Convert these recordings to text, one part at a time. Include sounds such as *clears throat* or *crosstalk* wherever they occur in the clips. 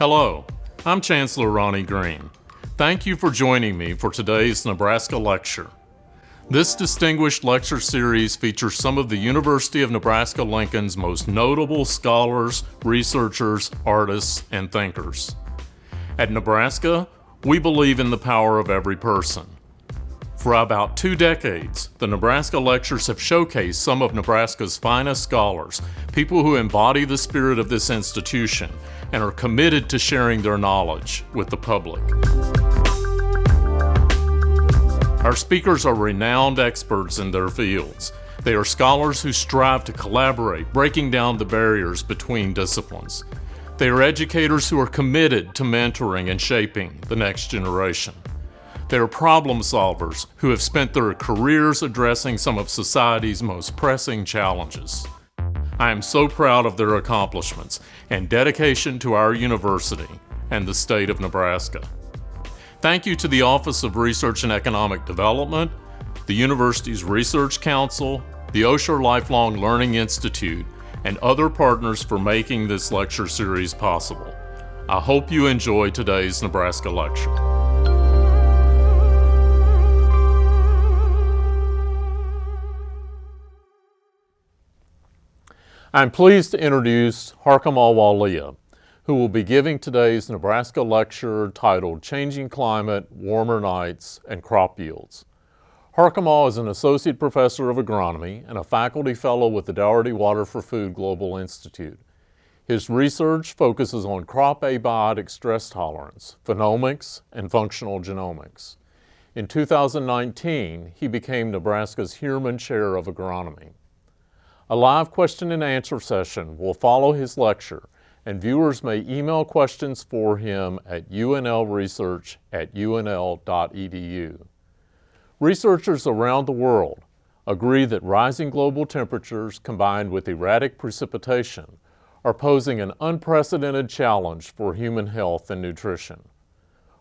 Hello, I'm Chancellor Ronnie Green. Thank you for joining me for today's Nebraska Lecture. This distinguished lecture series features some of the University of Nebraska-Lincoln's most notable scholars, researchers, artists, and thinkers. At Nebraska, we believe in the power of every person. For about two decades, the Nebraska Lectures have showcased some of Nebraska's finest scholars, people who embody the spirit of this institution and are committed to sharing their knowledge with the public. Our speakers are renowned experts in their fields. They are scholars who strive to collaborate, breaking down the barriers between disciplines. They are educators who are committed to mentoring and shaping the next generation. They are problem solvers who have spent their careers addressing some of society's most pressing challenges. I am so proud of their accomplishments and dedication to our university and the state of Nebraska. Thank you to the Office of Research and Economic Development, the university's Research Council, the Osher Lifelong Learning Institute, and other partners for making this lecture series possible. I hope you enjoy today's Nebraska lecture. I'm pleased to introduce Harkamal Walia, who will be giving today's Nebraska lecture titled Changing Climate, Warmer Nights, and Crop Yields. Harkamal is an associate professor of agronomy and a faculty fellow with the Daugherty Water for Food Global Institute. His research focuses on crop abiotic stress tolerance, phenomics, and functional genomics. In 2019, he became Nebraska's Heuermann Chair of Agronomy. A live question and answer session will follow his lecture, and viewers may email questions for him at unlresearch at unl.edu. Researchers around the world agree that rising global temperatures combined with erratic precipitation are posing an unprecedented challenge for human health and nutrition.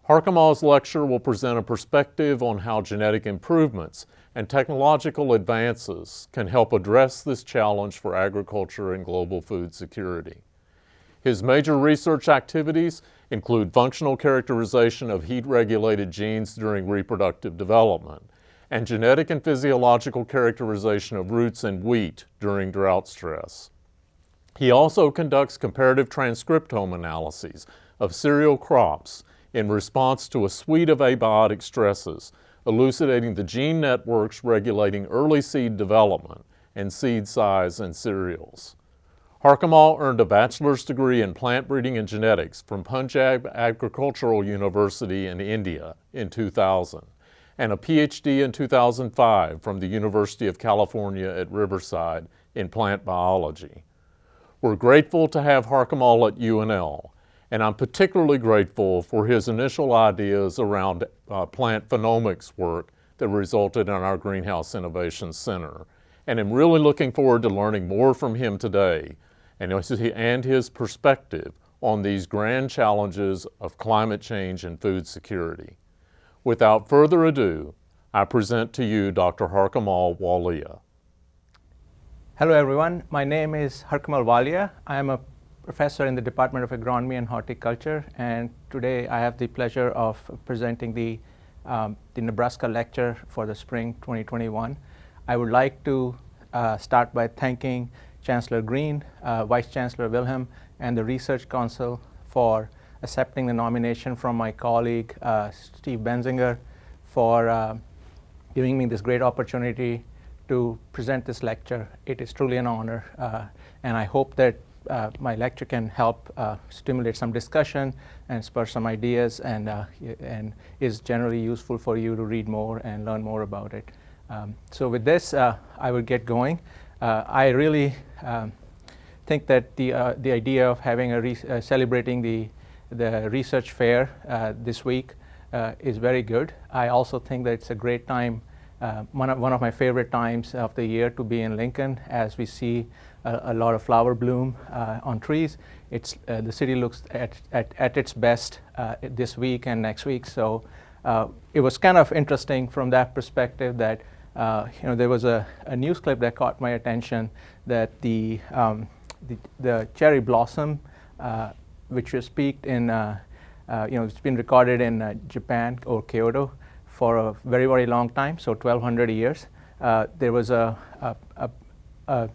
Harkamal's lecture will present a perspective on how genetic improvements and technological advances can help address this challenge for agriculture and global food security. His major research activities include functional characterization of heat-regulated genes during reproductive development and genetic and physiological characterization of roots in wheat during drought stress. He also conducts comparative transcriptome analyses of cereal crops in response to a suite of abiotic stresses, elucidating the gene networks regulating early seed development and seed size in cereals. Harkamal earned a bachelor's degree in plant breeding and genetics from Punjab Agricultural University in India in 2000 and a PhD in 2005 from the University of California at Riverside in plant biology. We're grateful to have Harkamal at UNL and I'm particularly grateful for his initial ideas around uh, plant phenomics work that resulted in our Greenhouse Innovation Center. And I'm really looking forward to learning more from him today and his perspective on these grand challenges of climate change and food security. Without further ado, I present to you Dr. Harkamal Walia. Hello everyone, my name is Harkamal Walia. I am a professor in the Department of Agronomy and Horticulture, and today I have the pleasure of presenting the, um, the Nebraska lecture for the spring 2021. I would like to uh, start by thanking Chancellor Green, uh, Vice Chancellor Wilhelm, and the Research Council for accepting the nomination from my colleague uh, Steve Baenziger for uh, giving me this great opportunity to present this lecture. It is truly an honor, uh, and I hope that uh, my lecture can help uh, stimulate some discussion and spur some ideas and, uh, and is generally useful for you to read more and learn more about it. Um, so with this, uh, I will get going. Uh, I really um, think that the, uh, the idea of having a celebrating the, the research fair this week is very good. I also think that it's a great time one, of, one of my favorite times of the year to be in Lincoln as we see a, a lot of flower bloom uh, on trees. It's, uh, the city looks at, at, at its best uh, this week and next week. So it was kind of interesting from that perspective that you know, there was a, a, news clip that caught my attention that the, um, the, the, cherry blossom which was peaked in, uh, you know, it's been recorded in uh, Japan or Kyoto for a very, very long time, so 1200 years. Uh, there was a, a, a, a,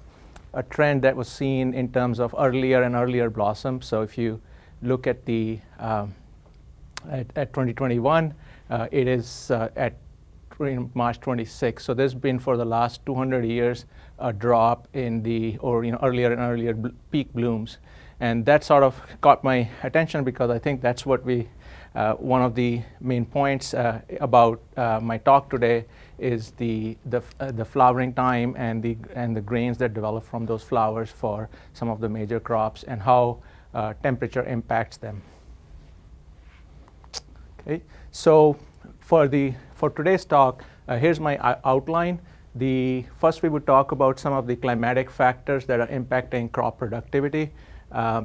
a trend that was seen in terms of earlier and earlier blossoms. So if you look at the um, at, at, 2021, uh, it is uh, at March 26. So there's been for the last 200 years a drop in the or you know earlier and earlier bl peak blooms, and that sort of caught my attention because I think that's what we uh, one of the main points uh, about uh, my talk today is the the, the flowering time and the and the grains that develop from those flowers for some of the major crops and how temperature impacts them. Okay, so for the for today's talk, uh, here's my outline. The first we would talk about some of the climatic factors that are impacting crop productivity. Uh,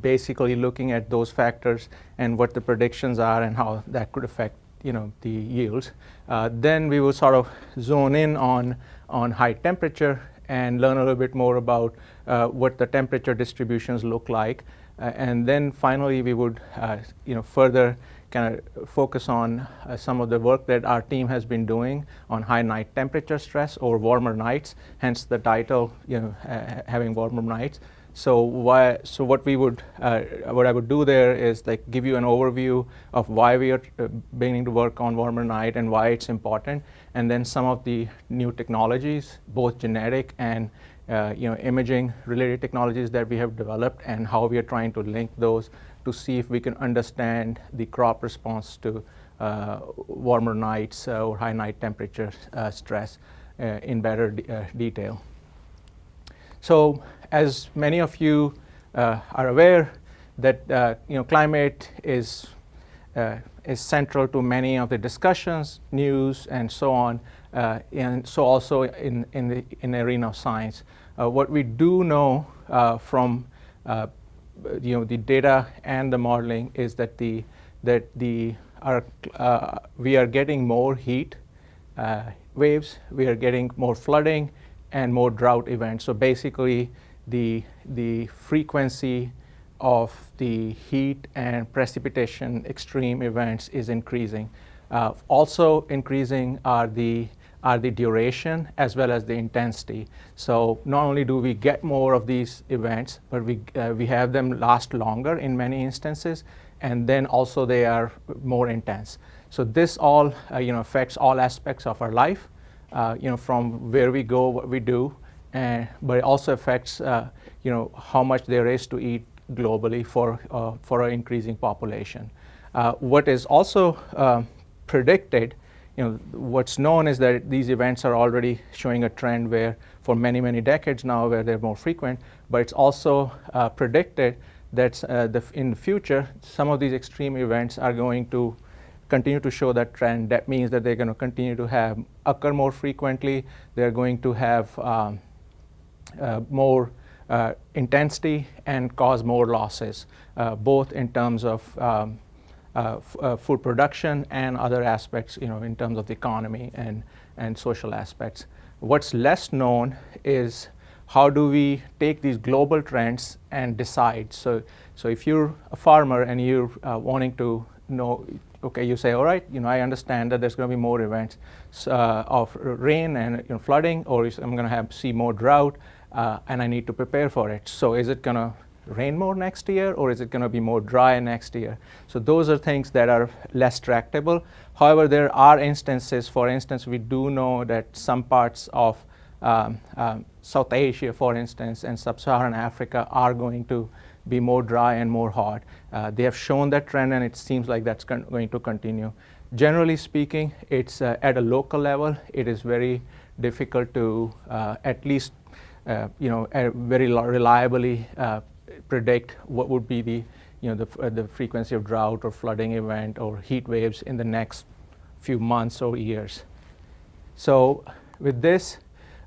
basically looking at those factors and what the predictions are and how that could affect you know the yields. Uh, then we will sort of zone in on on high temperature and learn a little bit more about uh, what the temperature distributions look like. Uh, and then finally we would uh, you know further kind of focus on uh, some of the work that our team has been doing on high night temperature stress or warmer nights, hence the title, you know, having warmer nights. So why? So what we would, uh, what I would do there is like give you an overview of why we are uh, beginning to work on warmer night and why it's important, and then some of the new technologies, both genetic and uh, you know imaging related technologies that we have developed, and how we are trying to link those to see if we can understand the crop response to uh, warmer nights uh, or high night temperature uh, stress in better detail. So as many of you uh, are aware that uh, you know climate is uh, is central to many of the discussions, news, and so on, uh, and so also in in the in the arena of science. Uh, what we do know uh, from you know the data and the modeling is that the that the our, we are getting more heat waves, we are getting more flooding, and more drought events. So basically, the, the frequency of the heat and precipitation extreme events is increasing. Uh, also increasing are the are the duration as well as the intensity. So not only do we get more of these events, but we, uh, we have them last longer in many instances, and then also they are more intense. So this all uh, you know, affects all aspects of our life, uh, you know, from where we go, what we do, and, but it also affects, uh, you know, how much there is to eat globally for, uh, for an increasing population. Uh, what is also predicted, you know, what's known is that these events are already showing a trend where for many, many decades now where they're more frequent, but it's also uh, predicted that uh, the, in the future, some of these extreme events are going to continue to show that trend. That means that they're going to continue to have occur more frequently. They're going to have um, more uh, intensity and cause more losses, uh, both in terms of um, food production and other aspects, you know, in terms of the economy and, and social aspects. What's less known is how do we take these global trends and decide? So, so if you're a farmer and you're uh, wanting to know, okay, you say, all right, you know, I understand that there's going to be more events uh, of rain and you know, flooding, or I'm going to have see more drought uh, and I need to prepare for it. So is it going to rain more next year or is it going to be more dry next year? So those are things that are less tractable. However, there are instances, for instance, we do know that some parts of um, um, South Asia, for instance, and Sub-Saharan Africa are going to be more dry and more hot. Uh, they have shown that trend and it seems like that's going to continue. Generally speaking, it's uh, at a local level, it is very difficult to uh, at least you know, very reliably uh, predict what would be the, you know, the, uh, the frequency of drought or flooding event or heat waves in the next few months or years. So with this,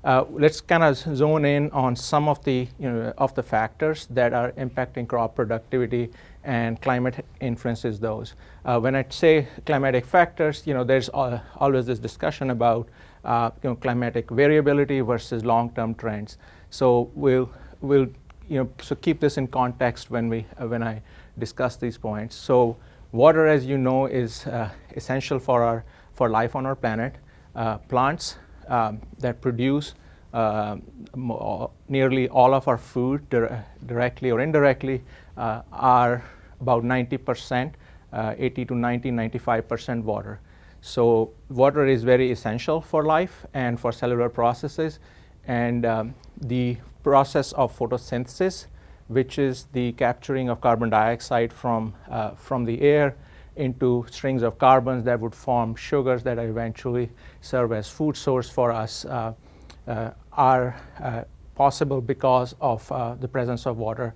uh, let's kind of zone in on some of the you know of the factors that are impacting crop productivity and climate influences those. Uh, when I say climatic factors, you know there's always this discussion about uh, you know, climatic variability versus long-term trends. So we'll, we'll you know, so keep this in context when, we, uh, when I discuss these points. So water, as you know, is uh, essential for, our, for life on our planet. Uh, plants um, that produce uh, nearly all of our food dir directly or indirectly uh, are about 90%, uh, 80 to 90, 95% water. So water is very essential for life and for cellular processes. And um, the process of photosynthesis, which is the capturing of carbon dioxide from, uh, from the air into strings of carbons that would form sugars that eventually serve as food source for us, uh, uh, are uh, possible because of uh, the presence of water.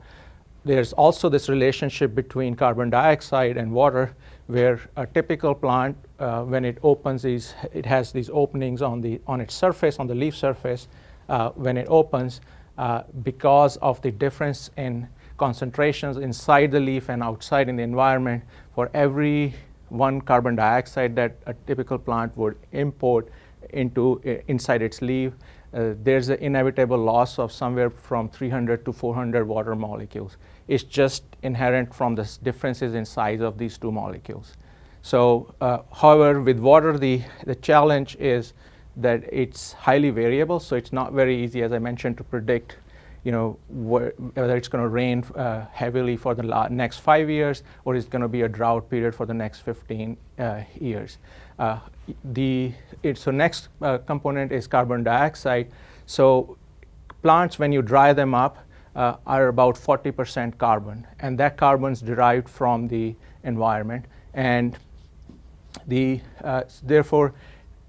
There's also this relationship between carbon dioxide and water where a typical plant, uh, when it opens these, it has these openings on, the, on its surface, on the leaf surface, uh, when it opens, uh, because of the difference in concentrations inside the leaf and outside in the environment, for every one carbon dioxide that a typical plant would import into inside its leaf, uh, there's an inevitable loss of somewhere from 300 to 400 water molecules. It's just inherent from the differences in size of these two molecules. So, uh, however, with water, the, the challenge is that it's highly variable, so it's not very easy, as I mentioned, to predict you know, wh whether it's going to rain uh, heavily for the next five years or it's going to be a drought period for the next 15 uh, years. Uh, the it, so next uh, component is carbon dioxide. So plants, when you dry them up, uh, are about 40% carbon, and that carbon is derived from the environment, and the uh, therefore,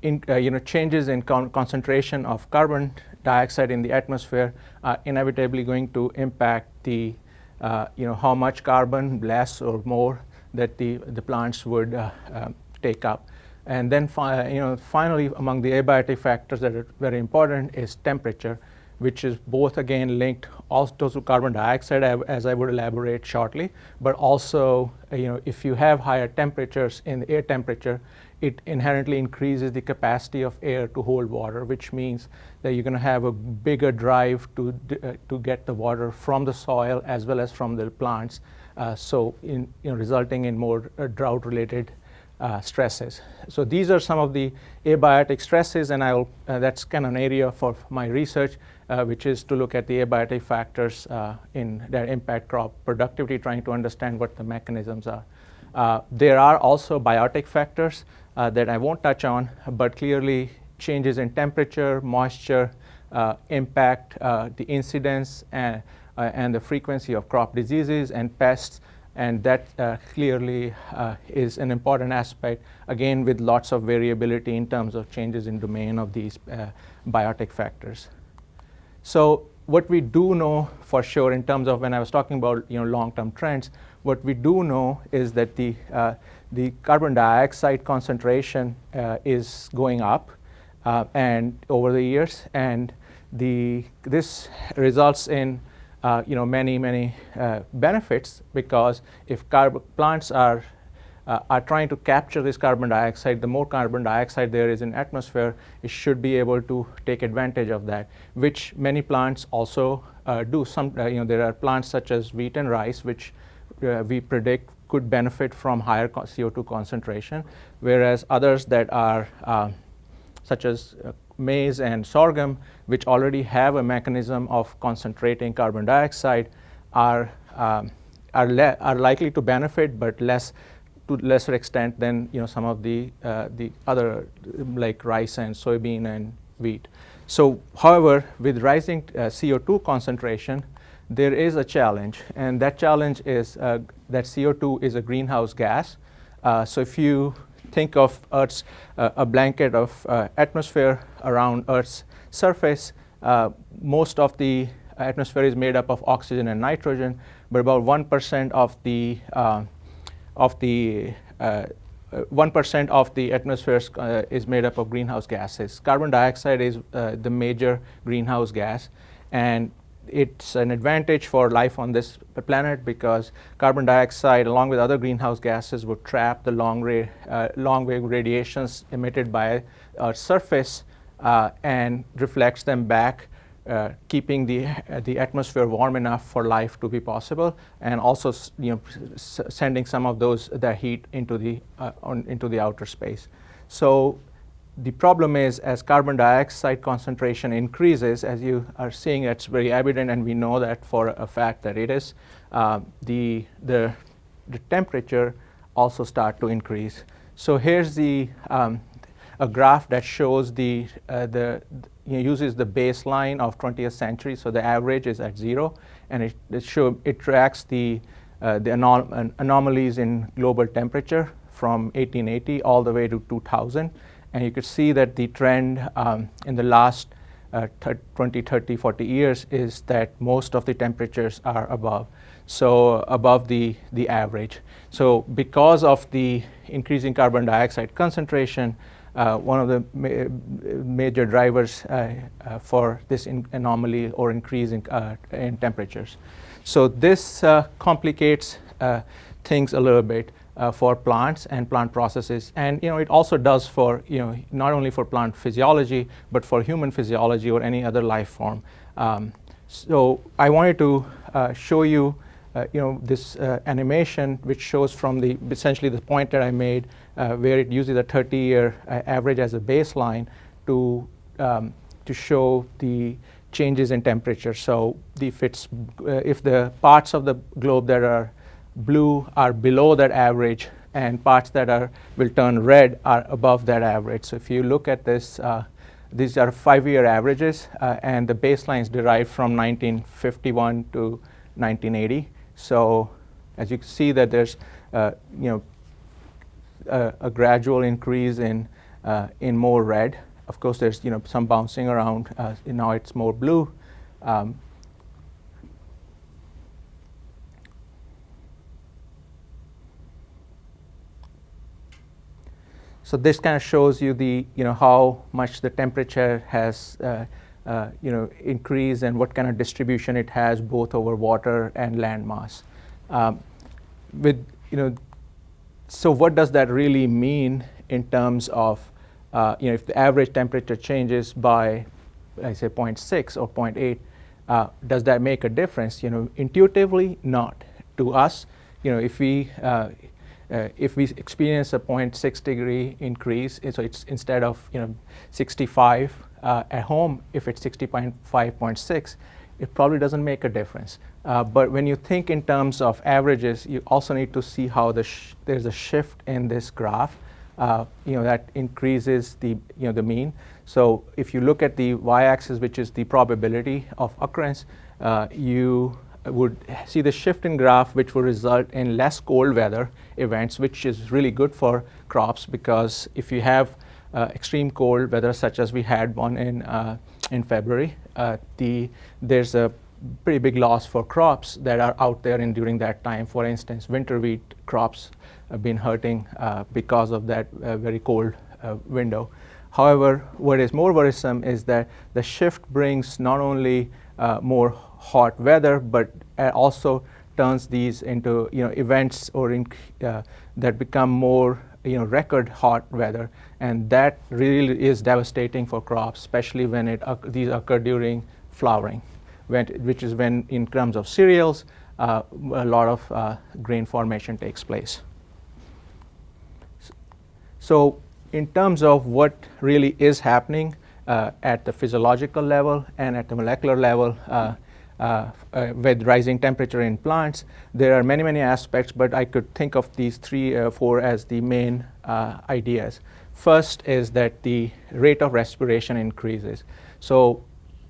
in, you know, changes in con concentration of carbon dioxide in the atmosphere are inevitably going to impact the, uh, you know, how much carbon, less or more, that the, the plants would uh, uh, take up. And then, you know, finally, among the abiotic factors that are very important is temperature, which is both again linked also to carbon dioxide, as I would elaborate shortly, but also, you know, if you have higher temperatures in the air temperature, it inherently increases the capacity of air to hold water, which means that you're going to have a bigger drive to, uh, to get the water from the soil as well as from the plants, uh, so in, you know, resulting in more uh, drought-related uh, stresses. So these are some of the abiotic stresses, and I'll, uh, that's kind of an area for my research, uh, which is to look at the abiotic factors in their impact crop productivity, trying to understand what the mechanisms are. Uh, there are also biotic factors uh, that I won't touch on, but clearly changes in temperature, moisture, uh, impact uh, the incidence and, uh, and the frequency of crop diseases and pests, and that uh, clearly is an important aspect, again with lots of variability in terms of changes in domain of these biotic factors. So what we do know for sure in terms of when I was talking about you know long-term trends, what we do know is that the, uh, the carbon dioxide concentration uh, is going up uh, and over the years. And the, this results in uh, you know, many, many uh, benefits because if plants are uh, are trying to capture this carbon dioxide, the more carbon dioxide there is in atmosphere, it should be able to take advantage of that, which many plants also uh, do. Some, uh, you know, there are plants such as wheat and rice, which uh, we predict could benefit from higher CO2 concentration, whereas others that are uh, such as uh, maize and sorghum, which already have a mechanism of concentrating carbon dioxide, are, um, are, are likely to benefit, but less to lesser extent than you know some of the uh, the other like rice and soybean and wheat. So, however, with rising uh, CO2 concentration, there is a challenge, and that challenge is uh, that CO2 is a greenhouse gas. Uh, so if you think of Earth's uh, a blanket of uh, atmosphere around Earth's surface, most of the atmosphere is made up of oxygen and nitrogen, but about 1% of the of the 1% of the atmosphere uh, is made up of greenhouse gases. Carbon dioxide is uh, the major greenhouse gas, and it's an advantage for life on this planet because carbon dioxide, along with other greenhouse gases, would trap the long, uh, long wave radiations emitted by our surface uh, and reflects them back uh, keeping the, uh, the atmosphere warm enough for life to be possible, and also you know, sending some of those that heat into the, uh, on, into the outer space. So the problem is as carbon dioxide concentration increases, as you are seeing, it's very evident, and we know that for a fact that it is, uh, the, the, the temperature also start to increase. So here's the, um, a graph that shows the, uh, the uses the baseline of 20th century, so the average is at zero, and it, it, show, it tracks the, uh, the anom anomalies in global temperature from 1880 all the way to 2000. And you could see that the trend um, in the last uh, 20, 30, 40 years is that most of the temperatures are above, so above the, the average. So because of the increasing carbon dioxide concentration, uh, one of the ma major drivers uh, uh, for this anomaly or increase in, uh, in, temperatures. So this complicates things a little bit uh, for plants and plant processes. And you know, it also does for, you know, not only for plant physiology, but for human physiology or any other life form. Um, so I wanted to uh, show you, uh, you know, this animation which shows from the, essentially the point that I made, where it uses a 30-year uh, average as a baseline to, um, to show the changes in temperature. So if, it's, if the parts of the globe that are blue are below that average and parts that are will turn red are above that average. So if you look at this, uh, these are five-year averages uh, and the baseline is derived from 1951 to 1980. So as you can see that there's uh, you know a, a, gradual increase in uh, in more red. Of course, there's you know some bouncing around. Uh, now it's more blue. Um, So this kind of shows you the, you know, how much the temperature has, uh, uh, you know, increased and what kind of distribution it has both over water and land mass. Um, with, you know, so what does that really mean in terms of, uh, you know, if the average temperature changes by, I say 0.6 or 0.8, uh, does that make a difference? You know, intuitively, not. To us, you know, if we, uh, uh, if we experience a 0.6 degree increase, so it's instead of you know 65 uh, at home, if it's 60.5.6, it probably doesn't make a difference. Uh, but when you think in terms of averages, you also need to see how the there's a shift in this graph. Uh, you know that increases the you know the mean. So if you look at the y-axis, which is the probability of occurrence, uh, you would see the shift in graph which will result in less cold weather events which is really good for crops because if you have uh, extreme cold weather such as we had one in, uh, in February, uh, the, there's a pretty big loss for crops that are out there in during that time. For instance, winter wheat crops have been hurting uh, because of that uh, very cold uh, window. However, what is more worrisome is that the shift brings not only more hot weather, but uh, also turns these into you know events or in, uh, that become more you know record hot weather, and that really is devastating for crops, especially when it these occur during flowering, which is when in terms of cereals uh, a lot of uh, grain formation takes place. So in terms of what really is happening uh, at the physiological level and at the molecular level, uh, uh, uh, with rising temperature in plants. There are many, many aspects, but I could think of these three, uh, four as the main ideas. First is that the rate of respiration increases. So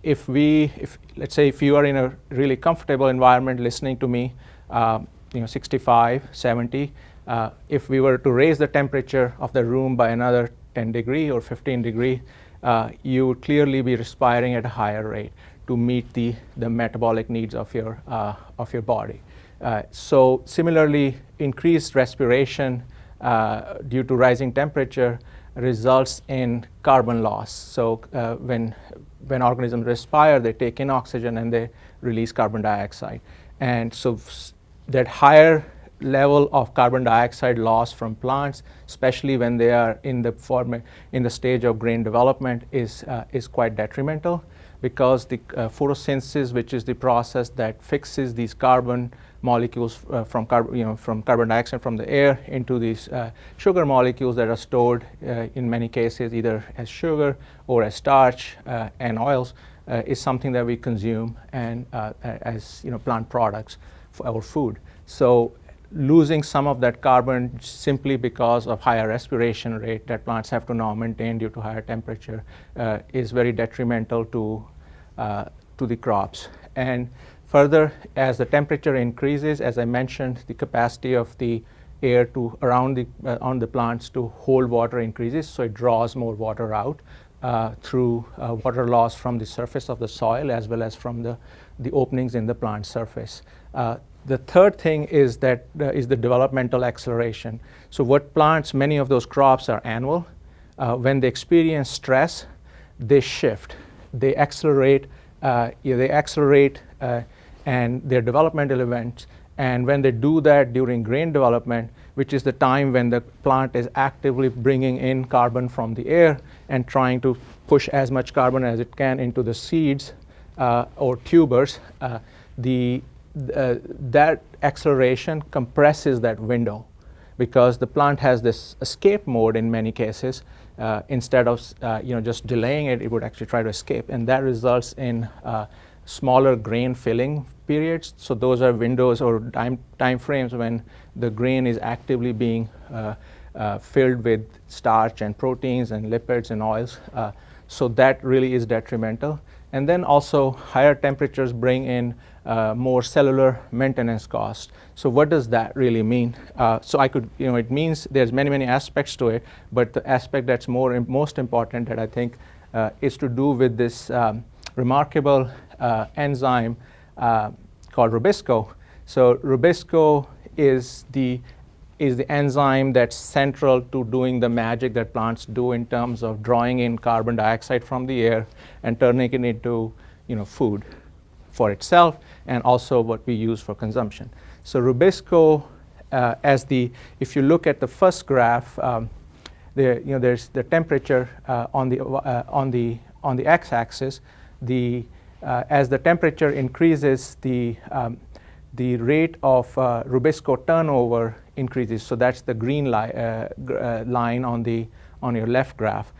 if we, if, let's say if you are in a really comfortable environment listening to me, um, you know, 65, 70, uh, if we were to raise the temperature of the room by another 10 degree or 15 degree, uh, you would clearly be respiring at a higher rate to meet the, the metabolic needs of your, uh, of your body. Uh, so similarly, increased respiration uh, due to rising temperature results in carbon loss. So uh, when, when organisms respire, they take in oxygen and they release carbon dioxide. And so that higher level of carbon dioxide loss from plants, especially when they are in the form in the stage of grain development, is uh, is quite detrimental because the uh, photosynthesis, which is the process that fixes these carbon molecules uh, from, you know, from carbon dioxide from the air into these uh, sugar molecules that are stored uh, in many cases either as sugar or as starch uh, and oils uh, is something that we consume and as you know, plant products for our food. So losing some of that carbon simply because of higher respiration rate that plants have to now maintain due to higher temperature uh, is very detrimental to, uh, to the crops. And further, as the temperature increases, as I mentioned, the capacity of the air to around the, uh, on the plants to hold water increases, so it draws more water out uh, through uh, water loss from the surface of the soil as well as from the, the openings in the plant surface. Uh, the third thing is that uh, is the developmental acceleration. So what plants, many of those crops are annual. Uh, when they experience stress, they shift, they accelerate, they accelerate and their developmental events. And when they do that during grain development, which is the time when the plant is actively bringing in carbon from the air and trying to push as much carbon as it can into the seeds uh, or tubers, uh, the uh, that acceleration compresses that window because the plant has this escape mode in many cases. Uh, instead of uh, you know just delaying it, it would actually try to escape, and that results in uh, smaller grain filling periods. So those are windows or time time frames when the grain is actively being uh, uh, filled with starch and proteins and lipids and oils. so that really is detrimental. And then also higher temperatures bring in uh, more cellular maintenance costs. So what does that really mean? Uh, so I could, you know, it means there's many, many aspects to it, but the aspect that's more most important that I think uh, is to do with this um, remarkable uh, enzyme uh, called Rubisco. So Rubisco is the is the enzyme that's central to doing the magic that plants do in terms of drawing in carbon dioxide from the air and turning it into you know, food for itself and also what we use for consumption. So Rubisco, uh, as the, if you look at the first graph, um, there, you know, there's the temperature uh, on the uh, on the on the x-axis. The uh, as the temperature increases, the um, the rate of uh, Rubisco turnover increases. So that's the green li uh, line on the on your left graph.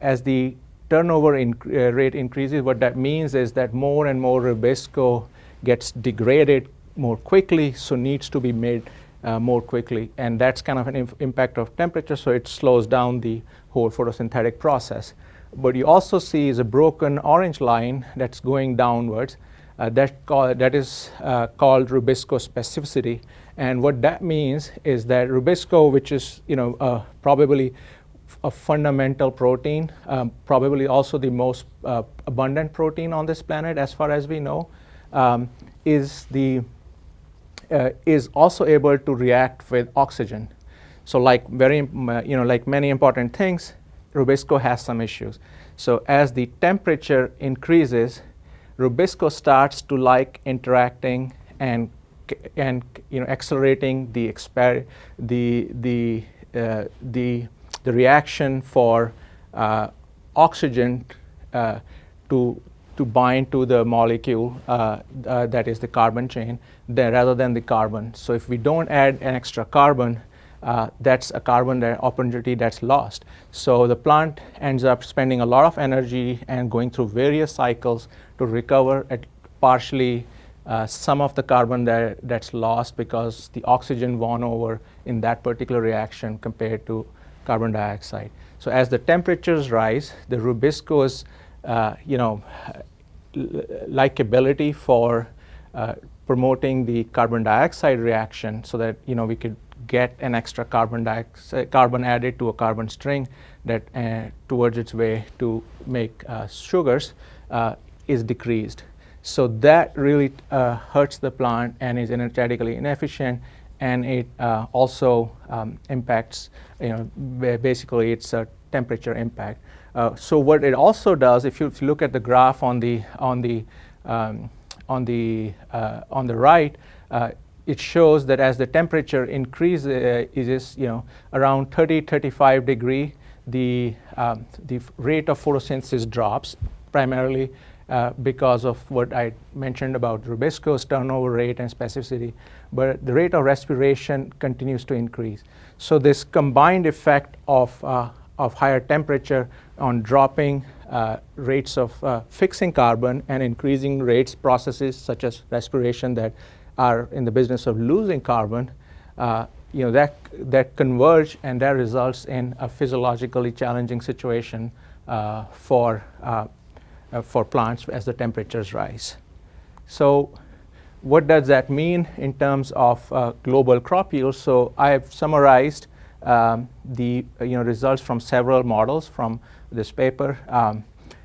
as the turnover in, rate increases, what that means is that more and more Rubisco gets degraded more quickly, so needs to be made uh, more quickly. And that's kind of an impact of temperature, so it slows down the whole photosynthetic process. But you also see is a broken orange line that's going downwards. Uh, that, call, that is uh, called Rubisco specificity. And what that means is that Rubisco, which is you know, uh, probably a fundamental protein, um, probably also the most uh, abundant protein on this planet as far as we know, um, is, the, uh, is also able to react with oxygen. So like, very, you know, like many important things, Rubisco has some issues. So as the temperature increases, Rubisco starts to like interacting and, and you know, accelerating the, exper the, the, uh, the, the reaction for uh, oxygen uh, to to bind to the molecule uh, uh, that is the carbon chain rather than the carbon. So if we don't add an extra carbon, uh, that's a carbon opportunity that's lost. So the plant ends up spending a lot of energy and going through various cycles to recover at partially uh, some of the carbon that, that's lost because the oxygen won over in that particular reaction compared to carbon dioxide. So as the temperatures rise, the Rubisco's uh, you know, likability for uh, promoting the carbon dioxide reaction so that, you know, we could get an extra carbon dioxide, carbon added to a carbon string that uh, towards its way to make uh, sugars uh, is decreased. So that really uh, hurts the plant and is energetically inefficient and it uh, also um, impacts, you know, basically it's a temperature impact. Uh, so what it also does, if you, if you, look at the graph on the on the um, on the uh, on the right, uh, it shows that as the temperature increases, uh, is you know around 30 35 degree, the um, the rate of photosynthesis drops primarily uh, because of what I mentioned about rubisco's turnover rate and specificity, but the rate of respiration continues to increase. So this combined effect of, uh, of higher temperature on dropping uh, rates of uh, fixing carbon and increasing rates processes such as respiration that are in the business of losing carbon, uh, you know, that, that converge and that results in a physiologically challenging situation uh, for, uh, uh, for plants as the temperatures rise. So what does that mean in terms of uh, global crop yields? So I have summarized um, the you know, results from several models from this paper um,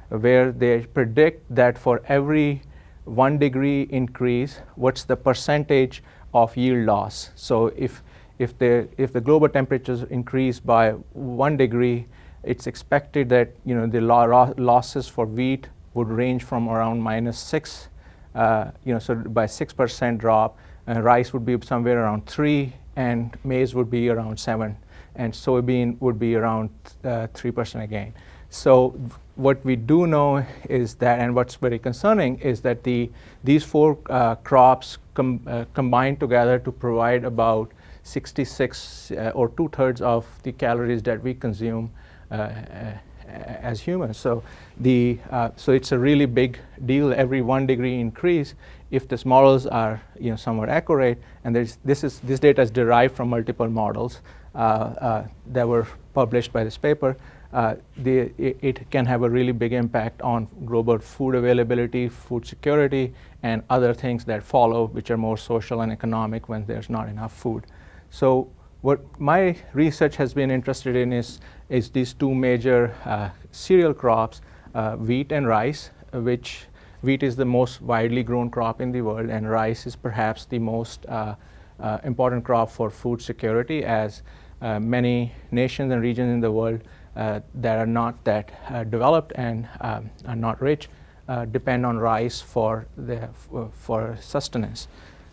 where they predict that for every one degree increase, what's the percentage of yield loss? So if, if, the, if the global temperatures increase by one degree, it's expected that you know, the lo losses for wheat would range from around minus six, uh, you know, so by 6% drop, and rice would be somewhere around three, and maize would be around seven, and soybean would be around 3% uh, again. So what we do know is that, and what's very concerning is that the, these four uh, crops com, uh, combine together to provide about 66 uh, or two-thirds of the calories that we consume uh, uh, as humans. So, the, uh, so it's a really big deal every one degree increase if these models are you know, somewhat accurate. And this, is, this data is derived from multiple models that were published by this paper uh, it, can have a really big impact on global food availability, food security, and other things that follow, which are more social and economic when there's not enough food. So what my research has been interested in is, is these two major uh, cereal crops, uh, wheat and rice, which wheat is the most widely grown crop in the world, and rice is perhaps the most uh, uh, important crop for food security as uh, many nations and regions in the world that are not that uh, developed and um, are not rich uh, depend on rice for, the, for sustenance.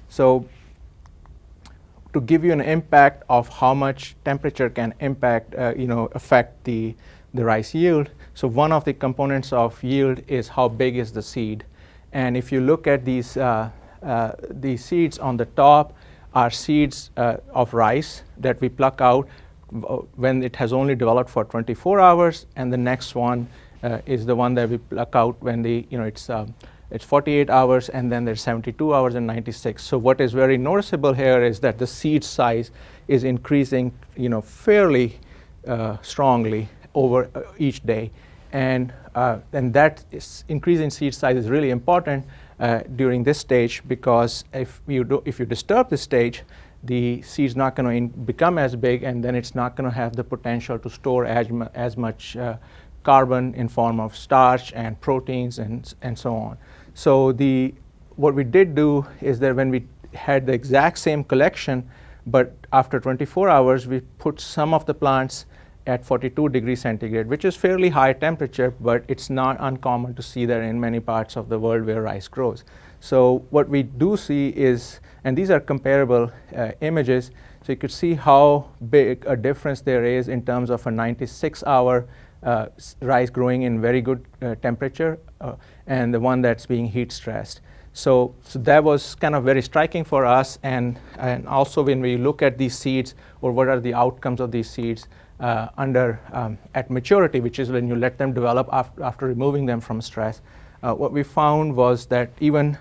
So to give you an impact of how much temperature can impact, uh, you know, affect the, the rice yield. So one of the components of yield is how big is the seed. And if you look at these, uh, uh, these seeds on the top are seeds of rice that we pluck out when it has only developed for 24 hours, and the next one uh, is the one that we pluck out when the, you know, it's, um, it's 48 hours, and then there's 72 hours and 96. So what is very noticeable here is that the seed size is increasing, you know, fairly uh, strongly over uh, each day. And, uh, and that is increasing seed size is really important uh, during this stage because if you, do, if you disturb this stage, the seed's not going to become as big and then it's not going to have the potential to store as, mu as much uh, carbon in form of starch and proteins and, and so on. So the, what we did do is that when we had the exact same collection, but after 24 hours, we put some of the plants at 42 degrees centigrade, which is fairly high temperature, but it's not uncommon to see that in many parts of the world where rice grows. So what we do see is and these are comparable uh, images. So you could see how big a difference there is in terms of a 96 hour uh, rice growing in very good uh, temperature uh, and the one that's being heat stressed. So, so that was kind of very striking for us and, and also when we look at these seeds or what are the outcomes of these seeds uh, under um, at maturity, which is when you let them develop after, after removing them from stress, uh, what we found was that even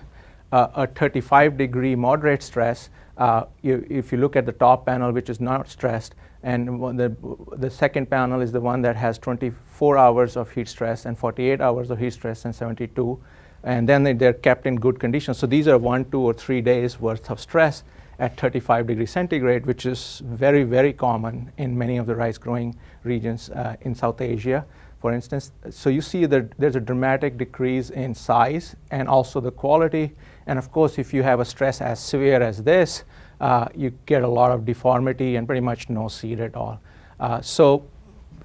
uh, a 35 degree moderate stress, uh, you, if you look at the top panel, which is not stressed, and the, the second panel is the one that has 24 hours of heat stress and 48 hours of heat stress and 72. And then they, they're kept in good conditions. So these are one, two, or three days worth of stress at 35 degrees centigrade, which is very, very common in many of the rice growing regions uh, in South Asia for instance. So you see that there's a dramatic decrease in size and also the quality. And of course, if you have a stress as severe as this, uh, you get a lot of deformity and pretty much no seed at all. Uh, so,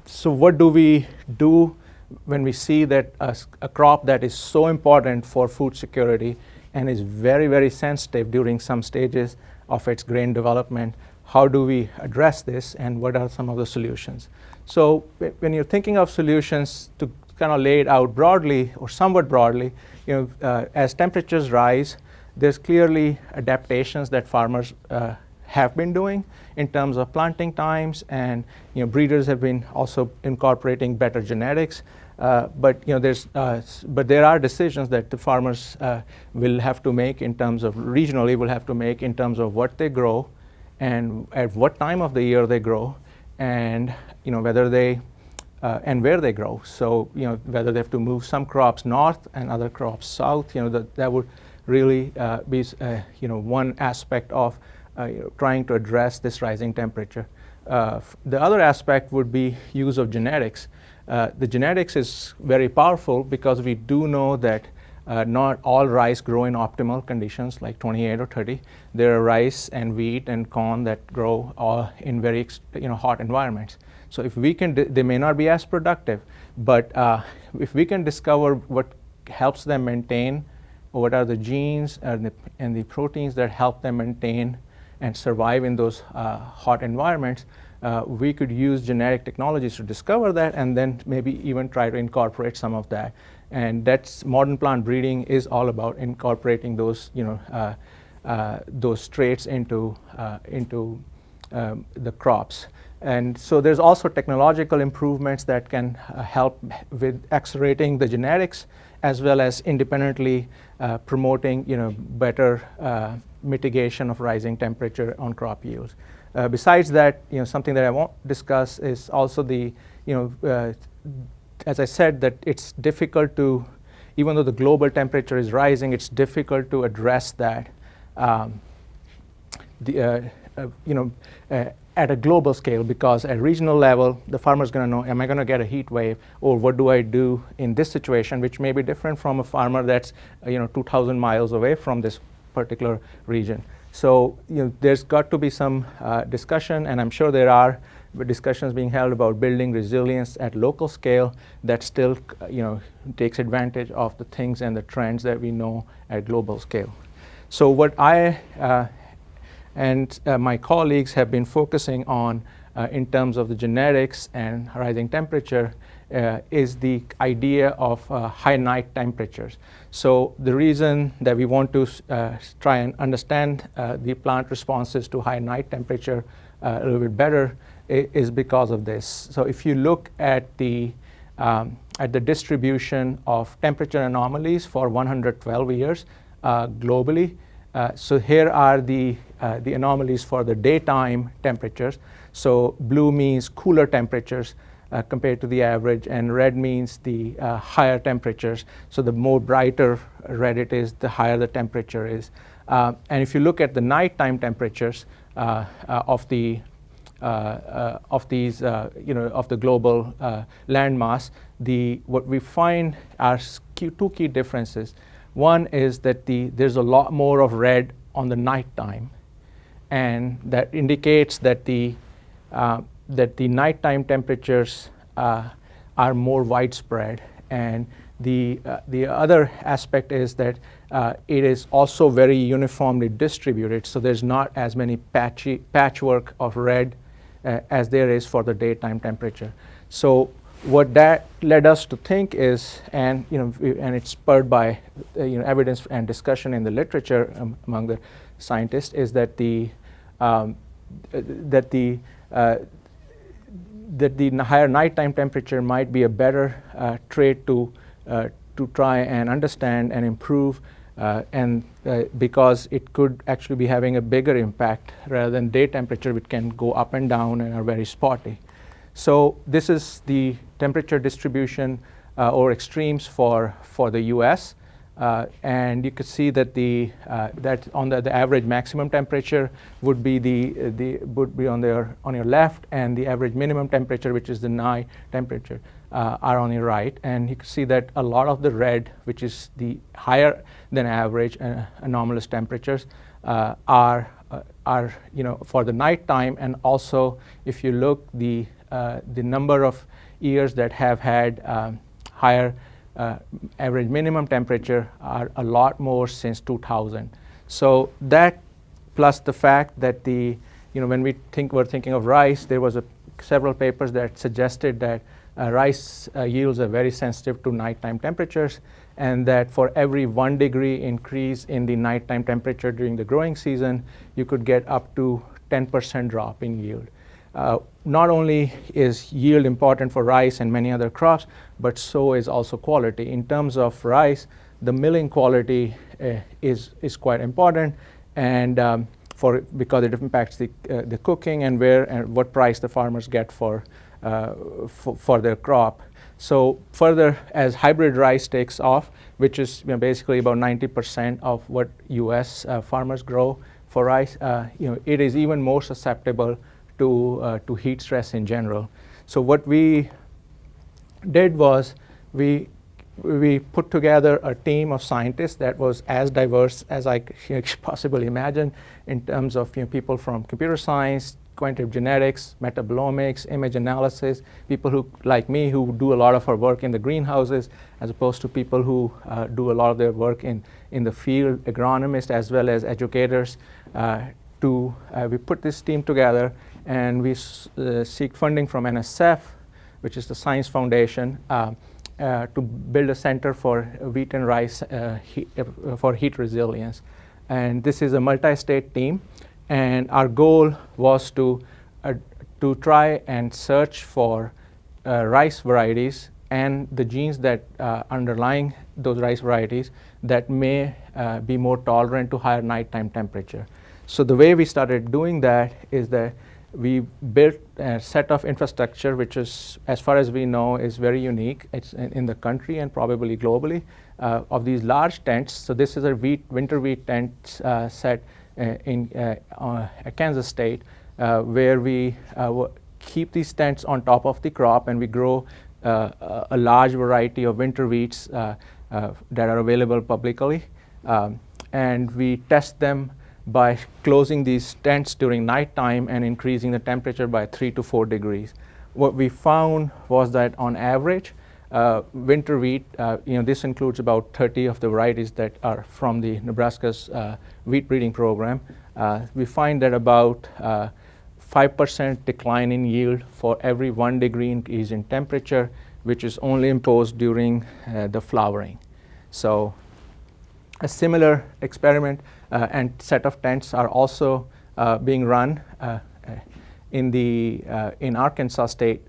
so what do we do when we see that a, a, crop that is so important for food security and is very, very sensitive during some stages of its grain development, how do we address this and what are some of the solutions? So when you're thinking of solutions to kind of lay it out broadly or somewhat broadly, you know, uh, as temperatures rise, there's clearly adaptations that farmers uh, have been doing in terms of planting times, and you know, breeders have been also incorporating better genetics. Uh, but you know, there's, uh, but there are decisions that the farmers uh, will have to make in terms of regionally will have to make in terms of what they grow, and at what time of the year they grow, and you know whether they uh, and where they grow. So you know whether they have to move some crops north and other crops south. You know that that would really uh, be uh, you know one aspect of uh, you know, trying to address this rising temperature. Uh, the other aspect would be use of genetics. Uh, the genetics is very powerful because we do know that not all rice grow in optimal conditions like 28 or 30. There are rice and wheat and corn that grow all in very you know, hot environments. So if we can, they may not be as productive, but uh, if we can discover what helps them maintain, or what are the genes and the, and the proteins that help them maintain and survive in those uh, hot environments, uh, we could use genetic technologies to discover that and then maybe even try to incorporate some of that. And that's modern plant breeding is all about incorporating those, you know, uh, uh, those traits into, uh, into um, the crops. And so there's also technological improvements that can uh, help with accelerating the genetics as well as independently uh, promoting, you know, better mitigation of rising temperature on crop yields. Uh, besides that, you know, something that I won't discuss is also the, you know, uh, as I said, that it's difficult to, even though the global temperature is rising, it's difficult to address that, um, the, uh, uh you know, uh, at a global scale because at regional level, the farmer is going to know, am I going to get a heat wave or what do I do in this situation, which may be different from a farmer that's, you know, 2,000 miles away from this particular region. So you know, there's got to be some uh, discussion, and I'm sure there are discussions being held about building resilience at local scale that still you know, takes advantage of the things and the trends that we know at global scale. So what I uh, and uh, my colleagues have been focusing on uh, in terms of the genetics and rising temperature uh, is the idea of uh, high night temperatures. So the reason that we want to uh, try and understand uh, the plant responses to high night temperature uh, a little bit better is because of this. So if you look at the um, at the distribution of temperature anomalies for 112 years uh, globally, so here are the the anomalies for the daytime temperatures. So blue means cooler temperatures uh, compared to the average, and red means the uh, higher temperatures. So the more brighter red it is, the higher the temperature is. Uh, and if you look at the nighttime temperatures uh, uh, of the uh, of these, you know, of the global landmass, the what we find are two key differences. One is that the there's a lot more of red on the nighttime, and that indicates that the that the nighttime temperatures uh, are more widespread. And the, uh, the other aspect is that uh, it is also very uniformly distributed, so there's not as many patchy, patchwork of red uh, as there is for the daytime temperature. So what that led us to think is, and you know, and it's spurred by uh, you know evidence and discussion in the literature um, among the scientists, is that the um, that the uh, that the higher nighttime temperature might be a better uh, trait to, uh, to try and understand and improve uh, and uh, because it could actually be having a bigger impact rather than day temperature which can go up and down and are very spotty. So this is the temperature distribution or extremes for, for the US. Uh, and you could see that the uh, that on the, the average maximum temperature would be the the would be on their on your left, and the average minimum temperature, which is the night temperature, uh, are on your right. And you can see that a lot of the red, which is the higher than average uh, anomalous temperatures, uh, are are you know for the night time, and also if you look the the number of years that have had um, higher uh, average minimum temperature are a lot more since 2000. So that plus the fact that the, you know, when we think we're thinking of rice, there was a, several papers that suggested that uh, rice uh, yields are very sensitive to nighttime temperatures. and that for every one degree increase in the nighttime temperature during the growing season, you could get up to 10% drop in yield. Uh, not only is yield important for rice and many other crops, but so is also quality. In terms of rice, the milling quality uh, is, is quite important and um, for, because it impacts the, uh, the cooking and where and what price the farmers get for, uh, for their crop. So further, as hybrid rice takes off, which is you know, basically about 90% of what U.S. Uh, farmers grow for rice, uh, you know, it is even more susceptible to, uh, to heat stress in general. So what we did was we, we put together a team of scientists that was as diverse as I *laughs* could possibly imagine in terms of you know, people from computer science, quantitative genetics, metabolomics, image analysis, people who, like me, who do a lot of our work in the greenhouses, as opposed to people who uh, do a lot of their work in, in the field, agronomists as well as educators. Uh, to, uh, we put this team together and we uh, seek funding from NSF, which is the Science Foundation, uh, uh, to build a center for wheat and rice heat, for heat resilience. And this is a multi-state team and our goal was to, uh, to try and search for uh, rice varieties and the genes that uh, underlying those rice varieties that may uh, be more tolerant to higher nighttime temperature. So the way we started doing that is that we built a set of infrastructure which is, as far as we know, is very unique. It's in, in the country and probably globally uh, of these large tents. So this is a wheat, winter wheat tent uh, set uh, in uh, uh, Kansas State, where we keep these tents on top of the crop and we grow a large variety of winter wheats that are available publicly. Um, and we test them by closing these tents during nighttime and increasing the temperature by three to four degrees. What we found was that on average, uh, winter wheat, uh, you know, this includes about 30 of the varieties that are from the Nebraska's uh, wheat breeding program. Uh, we find that about 5% uh, decline in yield for every one degree increase in temperature, which is only imposed during uh, the flowering. So a similar experiment Uh, and set of tents are also uh, being run uh, in the in Arkansas State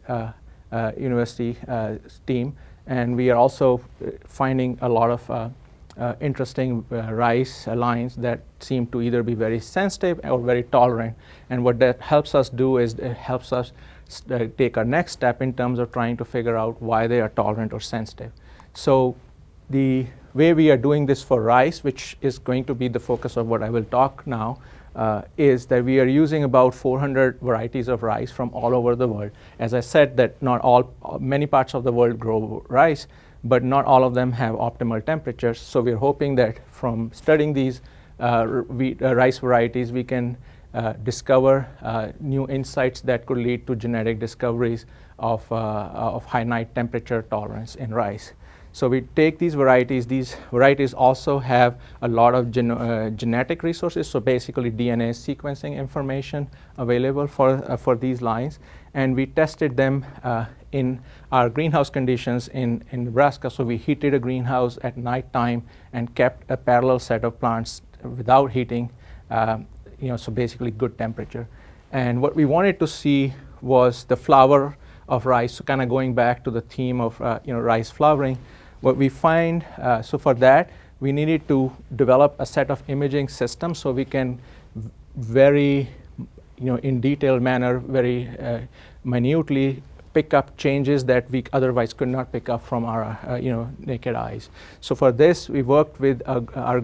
uh, university uh, team. And we are also uh, finding a lot of interesting rice lines that seem to either be very sensitive or very tolerant. And what that helps us do is it helps us take our next step in terms of trying to figure out why they are tolerant or sensitive. So the way we are doing this for rice, which is going to be the focus of what I will talk now, uh, is that we are using about 400 varieties of rice from all over the world. As I said that not all, many parts of the world grow rice, but not all of them have optimal temperatures. So we're hoping that from studying these uh, uh, rice varieties, we can uh, discover uh, new insights that could lead to genetic discoveries of, uh, of high night temperature tolerance in rice. So we take these varieties. These varieties also have a lot of gen uh, genetic resources, so basically DNA sequencing information available for, uh, for these lines. And we tested them uh, in our greenhouse conditions in, in Nebraska. So we heated a greenhouse at night time and kept a parallel set of plants without heating, um, you know, so basically good temperature. And what we wanted to see was the flower of rice, so kind of going back to the theme of, uh, you know, rice flowering. What we find, uh, so for that, we needed to develop a set of imaging systems so we can very, you know, in detailed manner, very uh, minutely pick up changes that we otherwise could not pick up from our, uh, you know, naked eyes. So for this, we worked with uh, our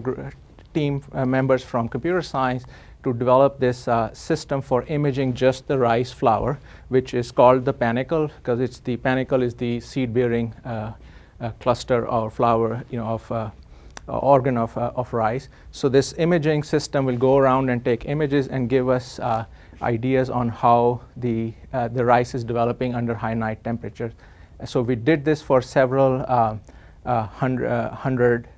team uh, members from computer science to develop this uh, system for imaging just the rice flower, which is called the panicle, because it's the panicle is the seed-bearing uh, cluster or flower, you know, of uh, organ of, uh, of rice. So this imaging system will go around and take images and give us uh, ideas on how the, the rice is developing under high night temperatures. So we did this for several hundred, hundred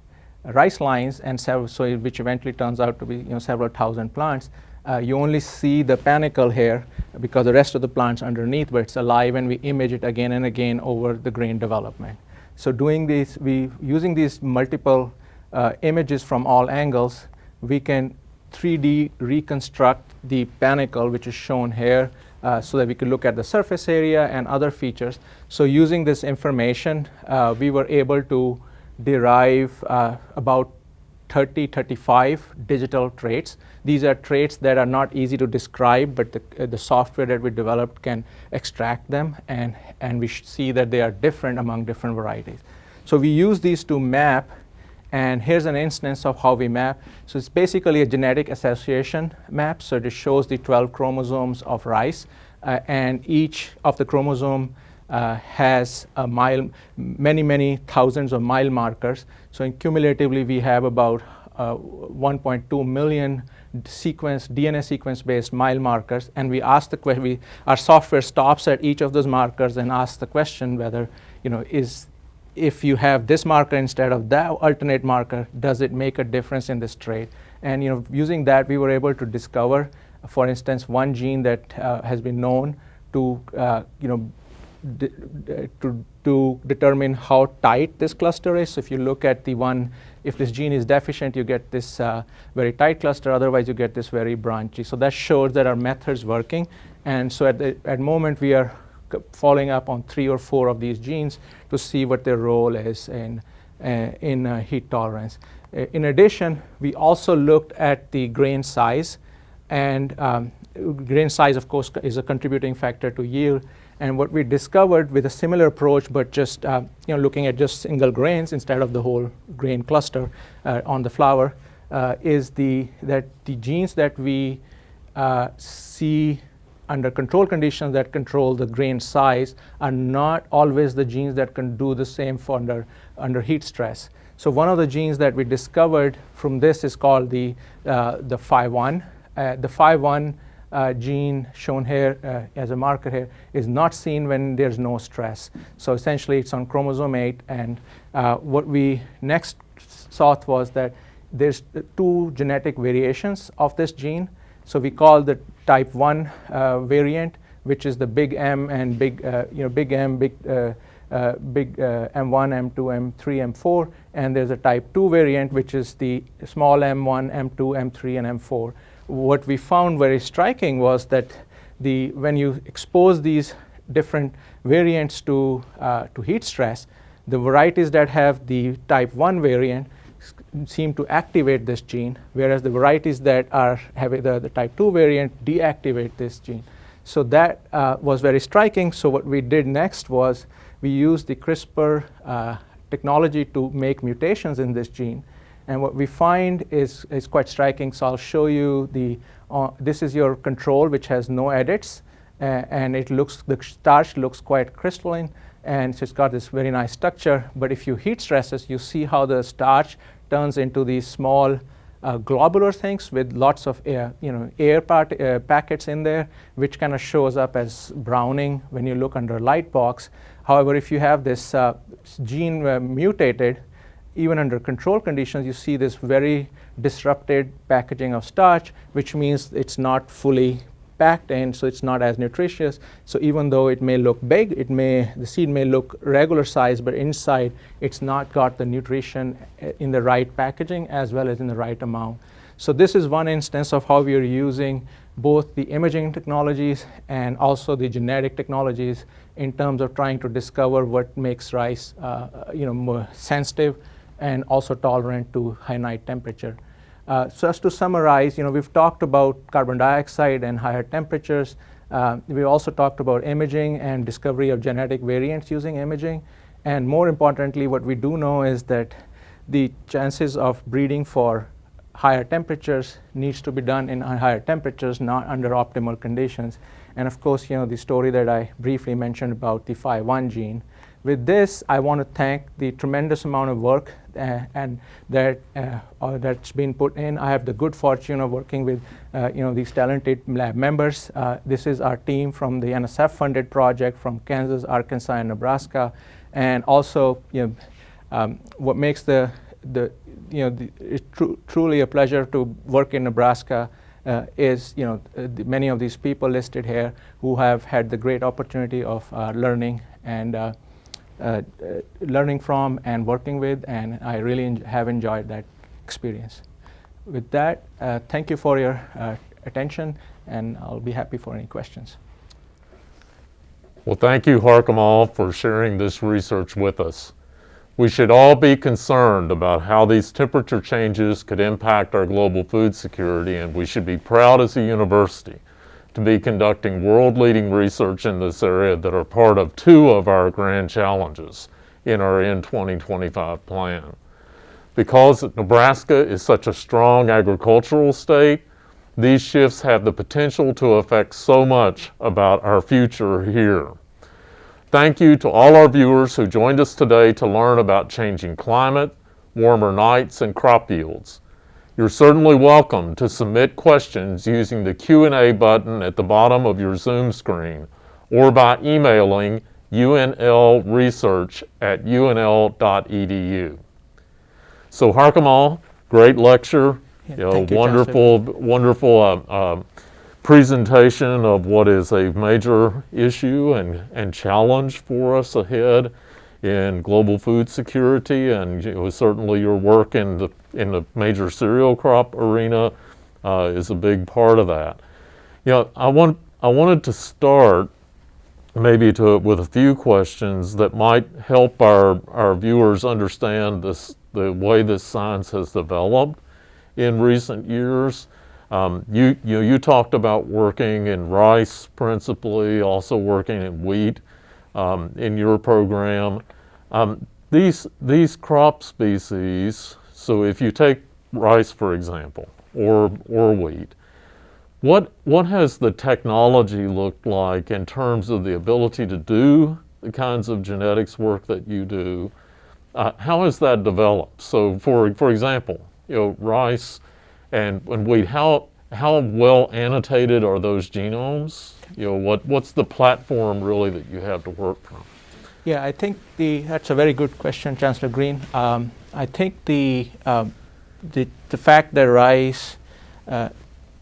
rice lines and several, so which eventually turns out to be you know, several thousand plants. Uh, you only see the panicle here because the rest of the plants underneath, but it's alive and we image it again and again over the grain development. So doing these, we using these multiple uh, images from all angles, we can 3D reconstruct the panicle, which is shown here, uh, so that we could look at the surface area and other features. So using this information, uh, we were able to derive uh, about 30, 35 digital traits. These are traits that are not easy to describe, but the, uh, the software that we developed can extract them, and, and we see that they are different among different varieties. So we use these to map and here's an instance of how we map. So it's basically a genetic association map. So it shows the 12 chromosomes of rice. Uh, and each of the chromosome uh, has a mile, many, many thousands of mile markers. So cumulatively, we have about uh, 1.2 million sequence, DNA sequence-based mile markers, and we ask the question, our software stops at each of those markers and asks the question whether, you know, is if you have this marker instead of that alternate marker, does it make a difference in this trait? And you know, using that, we were able to discover, for instance, one gene that uh, has been known to, uh, you know, to, to determine how tight this cluster is. So if you look at the one, if this gene is deficient, you get this uh, very tight cluster. Otherwise, you get this very branchy. So that shows that our method's working. And so at the at moment, we are following up on three or four of these genes to see what their role is in, uh, in uh, heat tolerance. Uh, in addition, we also looked at the grain size, and um, grain size, of course, is a contributing factor to yield. And what we discovered with a similar approach, but just uh, you know, looking at just single grains instead of the whole grain cluster uh, on the flower, uh, is the, that the genes that we see under control conditions that control the grain size are not always the genes that can do the same for under, under heat stress. So one of the genes that we discovered from this is called the, uh, the FIE1. Uh, the FIE1 uh, gene shown here uh, as a marker here is not seen when there's no stress. So essentially it's on chromosome 8 and uh, what we next thought was that there's two genetic variations of this gene so we call the type 1 uh, variant, which is the big M and big, uh, you know, big M, big, uh, big M1, M2, M3, M4. And there's a type 2 variant, which is the small M1, M2, M3, and M4. What we found very striking was that the, when you expose these different variants to, uh, to heat stress, the varieties that have the type 1 variant seem to activate this gene, whereas the varieties that are having the, the type 2 variant deactivate this gene. So that uh, was very striking. So what we did next was we used the CRISPR uh, technology to make mutations in this gene. And what we find is, is quite striking. So I'll show you the, uh, this is your control, which has no edits. Uh, and it looks, the starch looks quite crystalline. And so it's got this very nice structure. But if you heat stresses, you see how the starch turns into these small uh, globular things with lots of air, you know, air part, uh, packets in there, which kind of shows up as browning when you look under light box. However, if you have this uh, gene uh, mutated, even under control conditions, you see this very disrupted packaging of starch, which means it's not fully packed in, so it's not as nutritious. So even though it may look big, it may the seed may look regular size, but inside it's not got the nutrition eh, in the right packaging as well as in the right amount. So this is one instance of how we are using both the imaging technologies and also the genetic technologies in terms of trying to discover what makes rice uh, you know, more sensitive and also tolerant to high night temperature. Uh, so as to summarize, you know, we've talked about carbon dioxide and higher temperatures. Uh, we also talked about imaging and discovery of genetic variants using imaging. And more importantly, what we do know is that the chances of breeding for higher temperatures needs to be done in higher temperatures, not under optimal conditions. And of course, you know, the story that I briefly mentioned about the FIE1 gene. With this, I want to thank the tremendous amount of work and that uh, uh, that's been put in. I have the good fortune of working with you know these talented lab members. this is our team from the NSF-funded project from Kansas, Arkansas, and Nebraska, and also you know um, what makes the the you know the, tr truly a pleasure to work in Nebraska. Uh, is you know uh, many of these people listed here who have had the great opportunity of uh, learning and uh, uh, learning from and working with, and I really en have enjoyed that experience. With that, uh, thank you for your uh, attention, and I'll be happy for any questions. Well, thank you, Harkamal, for sharing this research with us. We should all be concerned about how these temperature changes could impact our global food security, and we should be proud as a university to be conducting world-leading research in this area that are part of two of our grand challenges in our N2025 plan. Because Nebraska is such a strong agricultural state, these shifts have the potential to affect so much about our future here. Thank you to all our viewers who joined us today to learn about changing climate, warmer nights, and crop yields. You're certainly welcome to submit questions using the Q&A button at the bottom of your Zoom screen or by emailing unlresearch at unl.edu. So Harkamal, great lecture, Yeah, you know, you, wonderful, wonderful uh, uh, presentation of what is a major issue and, and challenge for us ahead in global food security, and you know, certainly your work in the in the major cereal crop arena uh, is a big part of that. You know, I want I wanted to start maybe to with a few questions that might help our our viewers understand this the way this science has developed in recent years. Um, you, you, you talked about working in rice principally, also working in wheat um, in your program. Um, these, these crop species, so if you take rice, for example, or, or wheat, what, what has the technology looked like in terms of the ability to do the kinds of genetics work that you do? Uh, how has that developed? So for, for example, you know, rice and, and wheat, how, how well annotated are those genomes? You know, what, what's the platform really that you have to work from? Yeah, I think the, that's a very good question, Chancellor Green. Um, I think the, um, the, the fact that rice uh,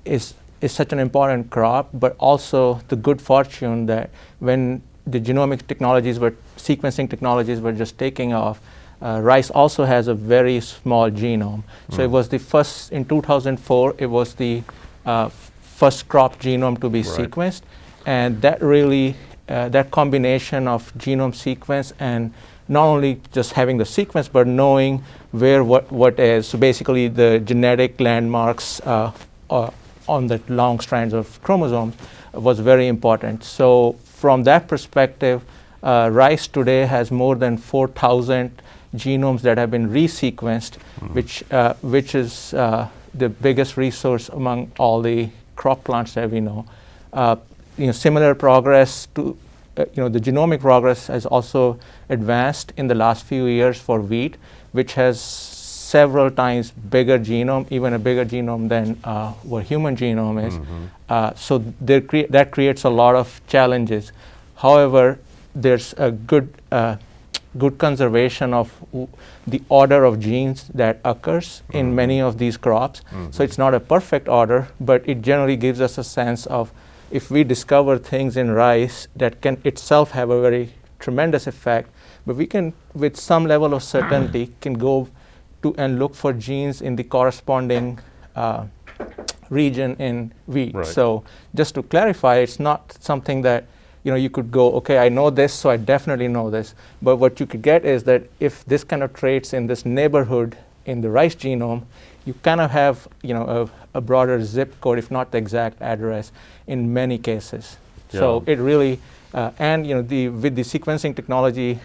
is, is such an important crop, but also the good fortune that when the genomic technologies were, sequencing technologies were just taking off, uh, rice also has a very small genome. So Mm. it was the first, in 2004, it was the uh, first crop genome to be Right. sequenced. And that really, uh, that combination of genome sequence and not only just having the sequence, but knowing where what, what is, so basically the genetic landmarks uh, uh, on the long strands of chromosomes was very important. So from that perspective, uh, rice today has more than 4,000 genomes that have been resequenced, which, uh, which is uh, the biggest resource among all the crop plants that we know. Uh, you know, similar progress to, uh, you know, the genomic progress has also advanced in the last few years for wheat, which has several times bigger genome, even a bigger genome than uh, what human genome is. Uh, so there crea- that creates a lot of challenges. However, there's a good uh, good conservation of w- the order of genes that occurs in many of these crops. So it's not a perfect order, but it generally gives us a sense of if we discover things in rice that can itself have a very tremendous effect, but we can, with some level of certainty, *clears throat* can go to and look for genes in the corresponding uh, region in wheat. Right. So just to clarify, it's not something that you know you could go, okay, I know this, so I definitely know this. But what you could get is that if this kind of traits in this neighborhood in the rice genome, you kind of have you know a, a broader zip code, if not the exact address, in many cases. So it really uh, and you know the with the sequencing technology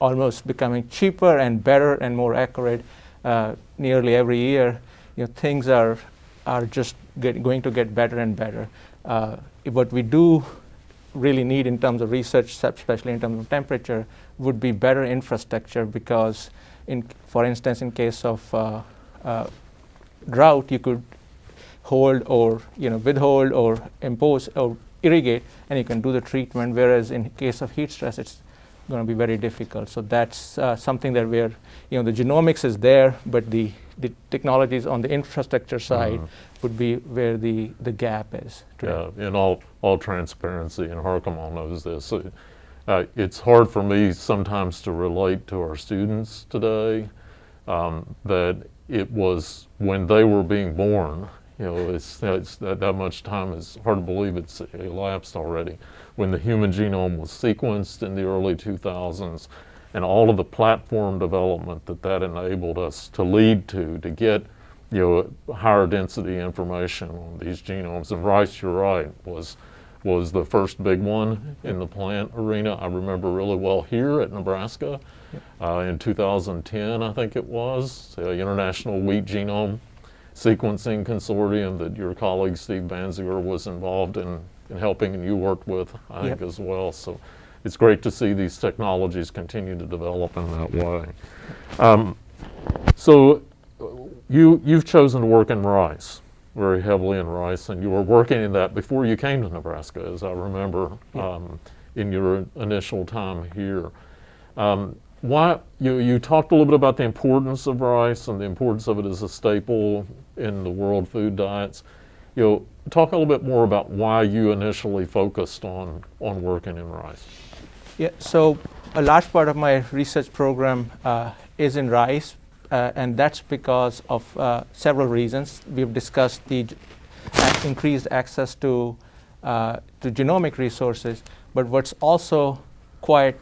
almost becoming cheaper and better and more accurate uh, nearly every year, you know, things are are just get, going to get better and better. Uh, what we do really need in terms of research, especially in terms of temperature, would be better infrastructure because, in for instance, in case of uh, uh, drought, you could hold or you know withhold or impose or irrigate, and you can do the treatment. Whereas in case of heat stress, it's going to be very difficult. So that's uh, something that we're you know the genomics is there, but the the technologies on the infrastructure side Mhm. would be where the the gap is. today. Yeah, in all, all transparency, and Harkamal knows this. uh, uh, it's hard for me sometimes to relate to our students today um, that it was when they were being born. You know, it's, it's that, that much time is hard to believe it's elapsed already. When the human genome was sequenced in the early 2000s, and all of the platform development that that enabled us to lead to, to get you know, higher density information on these genomes. And rice, you're right, was was the first big one in the plant arena. I remember really well here at Nebraska uh, in 2010, I think it was, the International Wheat Genome Sequencing Consortium that your colleague Steve Baenziger was involved in, in helping and you worked with, I think, as well. So it's great to see these technologies continue to develop in that way. Um, so you, you've chosen to work in rice very heavily in rice, and you were working in that before you came to Nebraska, as I remember um, in your initial time here. Um, why you, you talked a little bit about the importance of rice and the importance of it as a staple in the world food diets. You know, talk a little bit more about why you initially focused on on working in rice. Yeah, so a large part of my research program uh, is in rice, uh, and that's because of uh, several reasons. We've discussed the increased access to, uh, to genomic resources, but what's also quite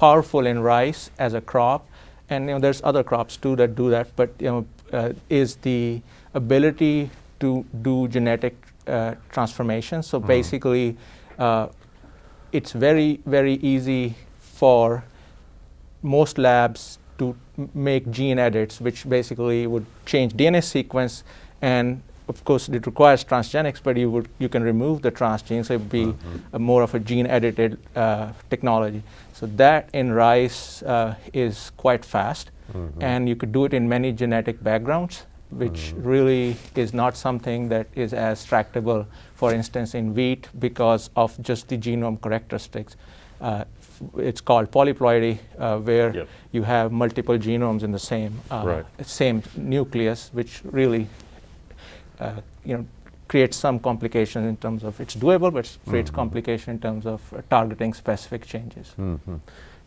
powerful in rice as a crop, and you know, there's other crops too that do that, but you know, uh, is the ability to do genetic uh, transformation. So mm. basically, uh, it's very, very easy for most labs to make gene edits, which basically would change DNA sequence. And of course, it requires transgenics, but you, would, you can remove the transgene, so it would be mm -hmm. more of a gene-edited uh, technology. So that in rice uh, is quite fast, mm -hmm. and you could do it in many genetic backgrounds, which mm -hmm. really is not something that is as tractable, for instance, in wheat because of just the genome characteristics. Uh, it's called polyploidy, uh, where yep. you have multiple genomes in the same uh, right. same nucleus, which really uh, you know creates some complications in terms of it's doable, but it creates mm -hmm. complication in terms of uh, targeting specific changes. Mm -hmm.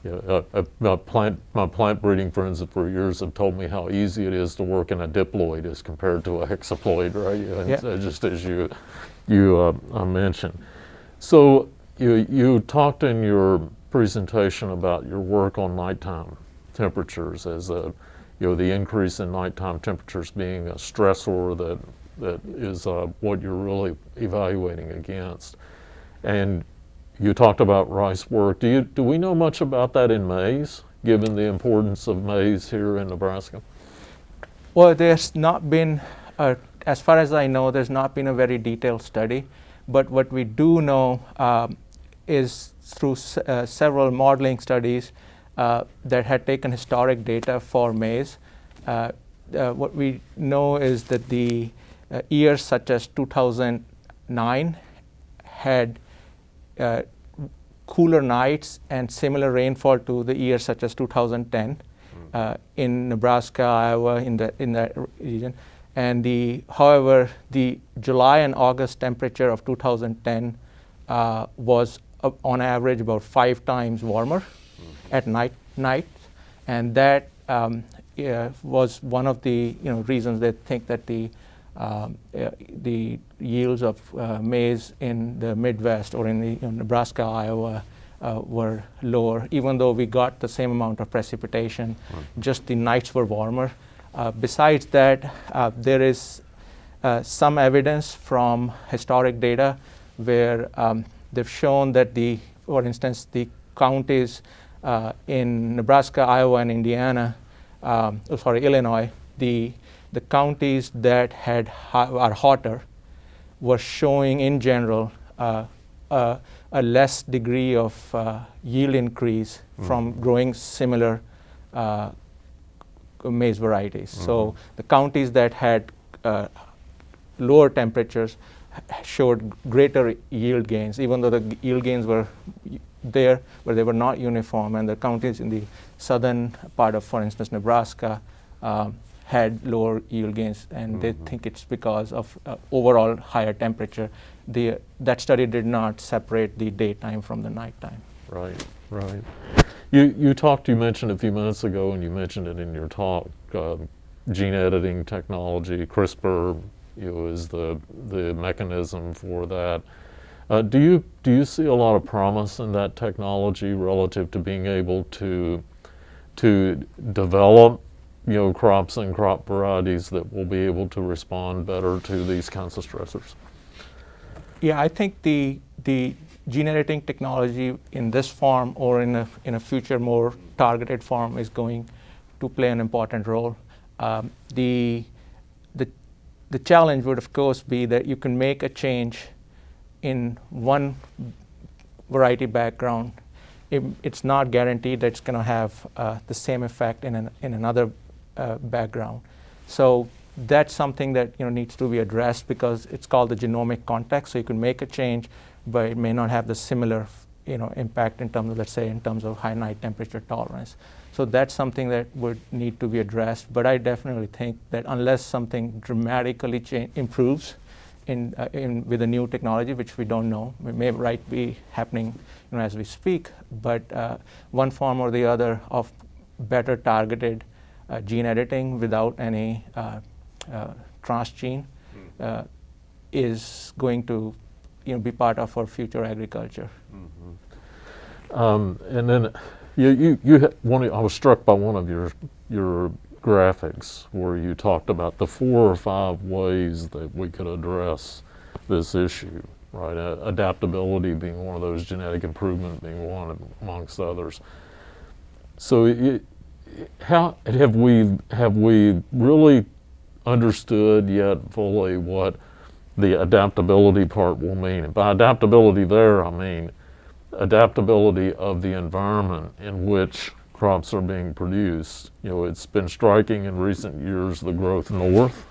Yeah, uh, my plant my plant breeding friends for years have told me how easy it is to work in a diploid as compared to a hexaploid, right? And yeah. just as you you mentioned. So you you talked in your presentation about your work on nighttime temperatures as a, you know, the increase in nighttime temperatures being a stressor that, that is uh, what you're really evaluating against. And you talked about rice work. Do, you, do we know much about that in maize, given the importance of maize here in Nebraska? Well, there's not been, a, as far as I know, there's not been a very detailed study. But what we do know um, is through uh, several modeling studies uh, that had taken historic data for maize. Uh, uh what we know is that the uh, years such as 2009 had uh, cooler nights and similar rainfall to the years such as 2010 mm. in Nebraska, Iowa, in, the, in that region. And the, however, the July and August temperature of 2010 was uh, on average about five times warmer mm -hmm. at night, night. And that um, was one of the you know, reasons they think that the, um, uh, the yields of uh, maize in the Midwest or in the know, Nebraska, Iowa, uh, were lower, even though we got the same amount of precipitation, right. just the nights were warmer. Uh, besides that, uh, there is some evidence from historic data where um, they've shown that the, for instance, the counties uh, in Nebraska, Iowa, and Indiana, um, oh, sorry, Illinois, the, the counties that had are hotter were showing in general uh, uh, a less degree of uh, yield increase mm. from growing similar uh, maize varieties. Mm. So mm-hmm. the counties that had uh, lower temperatures showed greater yield gains, even though the yield gains were there, but they were not uniform. And the counties in the southern part of, for instance, Nebraska, um, had lower yield gains, and mm -hmm. they mm-hmm. think it's because of uh, overall higher temperature. The, that study did not separate the daytime from the nighttime. right, right. You, you talked, you mentioned a few minutes ago, and you mentioned it in your talk, uh, gene editing technology, CRISPR, you know, is the, the mechanism for that. Uh, do you do you see a lot of promise in that technology relative to being able to to develop you know crops and crop varieties that will be able to respond better to these kinds of stressors? Yeah, I think the the gene editing technology in this form or in a in a future more targeted form is going to play an important role. Um, the the the challenge would of course be that you can make a change in one variety background, it, it's not guaranteed that it's going to have uh, the same effect in, an, in another uh, background. So that's something that you know needs to be addressed because it's called the genomic context. So you can make a change, but it may not have the similar you know impact in terms of let's say in terms of high night temperature tolerance. So that's something that would need to be addressed. But I definitely think that unless something dramatically improves, in, uh, in, with a new technology, which we don't know. It may right be happening you know, as we speak, but uh, one form or the other of better targeted gene editing without any uh, uh, transgene hmm. is going to you know, be part of our future agriculture. Mm -hmm. um, and then you, you, you one, I was struck by one of your, your graphics where you talked about the four or five ways that we could address this issue, right? Uh, adaptability being one of those, genetic improvement being one amongst others. So it, how have we, have we really understood yet fully what the adaptability part will mean? And by adaptability there, I mean adaptability of the environment in which crops are being produced. You know, it's been striking in recent years the growth north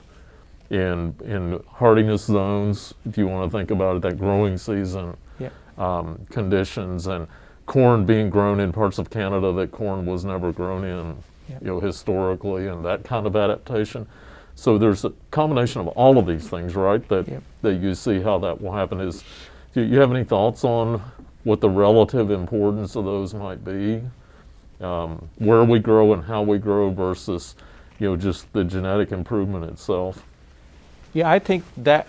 in in hardiness zones. If you want to think about it, that growing season yeah. um, conditions and corn being grown in parts of Canada that corn was never grown in, yeah. you know, historically, and that kind of adaptation. So there's a combination of all of these things, right? That yeah. that you see how that will happen. Is do you have any thoughts on what the relative importance of those might be? um, where we grow and how we grow versus, you know, just the genetic improvement itself? Yeah, I think that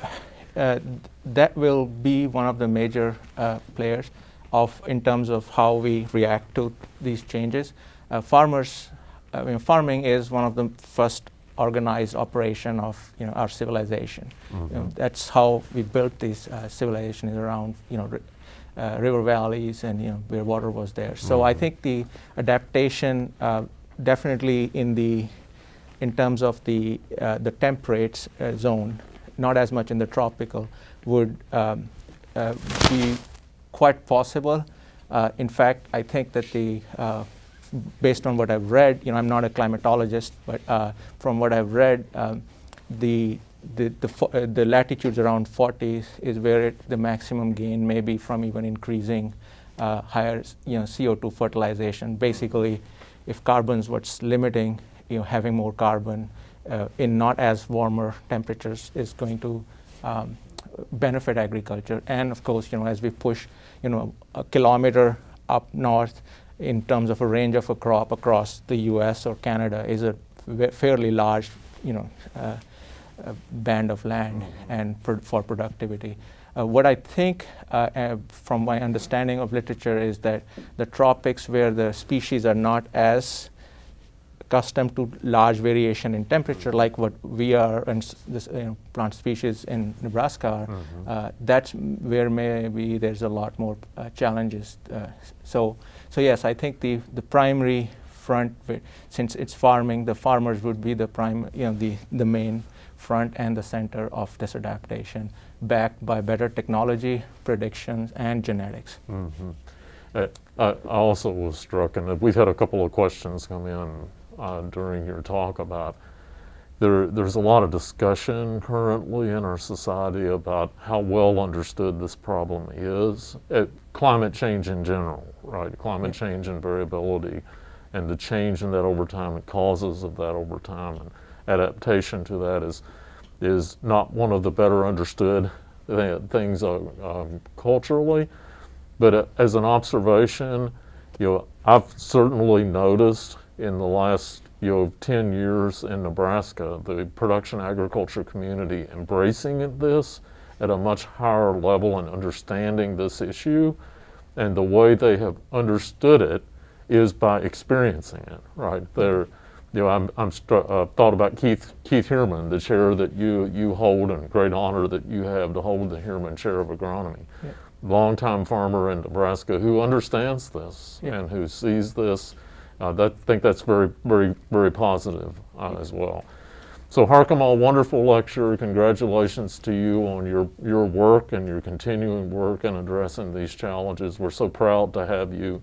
uh, that will be one of the major uh, players of in terms of how we react to these changes. Uh, farmers, I mean, farming is one of the first organized operation of you know our civilization. Mm -hmm. you know, that's how we built this uh, civilization is around you know uh, river valleys and you know where water was there. So mm-hmm. I think the adaptation uh, definitely in the in terms of the uh, the temperate uh, zone, not as much in the tropical, would um, uh, be quite possible. Uh, in fact, I think that the based on what I've read, you know, I'm not a climatologist, but from what I've read, um, the the, the, uh, the, latitudes around 40 is where it, the maximum gain may be from even increasing uh, higher you know, CO2 fertilization. Basically, if carbon's what's limiting, you know, having more carbon uh, in not as warmer temperatures is going to um, benefit agriculture. And of course, you know, as we push, you know, a kilometer up north in terms of a range of a crop across the U.S. or Canada is a fairly large, you know, uh, band of land and for, for productivity. Uh, what I think uh, uh, from my understanding of literature is that the tropics where the species are not as accustomed to large variation in temperature like what we are and this you know, plant species in Nebraska are, mm -hmm. that's where maybe there's a lot more uh, challenges. Uh, so, so yes, I think the, the primary front, since it's farming, the farmers would be the prime, you know, the, the main front and the center of this adaptation, backed by better technology, predictions, and genetics. Mm -hmm. uh, I also was struck, and we've had a couple of questions come in uh, during your talk about there, there's a lot of discussion currently in our society about how well understood this problem is. It, climate change in general, right? Climate change and variability and the change in that over time and causes of that over time. And adaptation to that is, is not one of the better understood things uh, um, culturally. But uh, as an observation, you know, I've certainly noticed in the last you know 10 years in Nebraska the production agriculture community embracing this at a much higher level and understanding this issue, and the way they have understood it is by experiencing it. Right? They're you know, I'm, I'm uh, thought about Keith Keith Heuermann, the chair that you you hold, and great honor that you have to hold the Heuermann Chair of Agronomy. Yeah. Longtime farmer in Nebraska who understands this Yeah. and who sees this. Uh, that think that's very very very positive uh, as well. So Harkamal, wonderful lecture. Congratulations to you on your your work and your continuing work in addressing these challenges. We're so proud to have you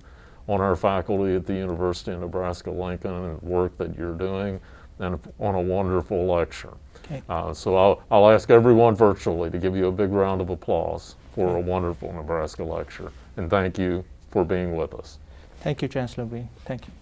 on our faculty at the University of Nebraska Lincoln and the work that you're doing and on a wonderful lecture. Okay. Uh, so I'll, I'll ask everyone virtually to give you a big round of applause for a wonderful Nebraska lecture. And thank you for being with us. Thank you, Chancellor Green. Thank you.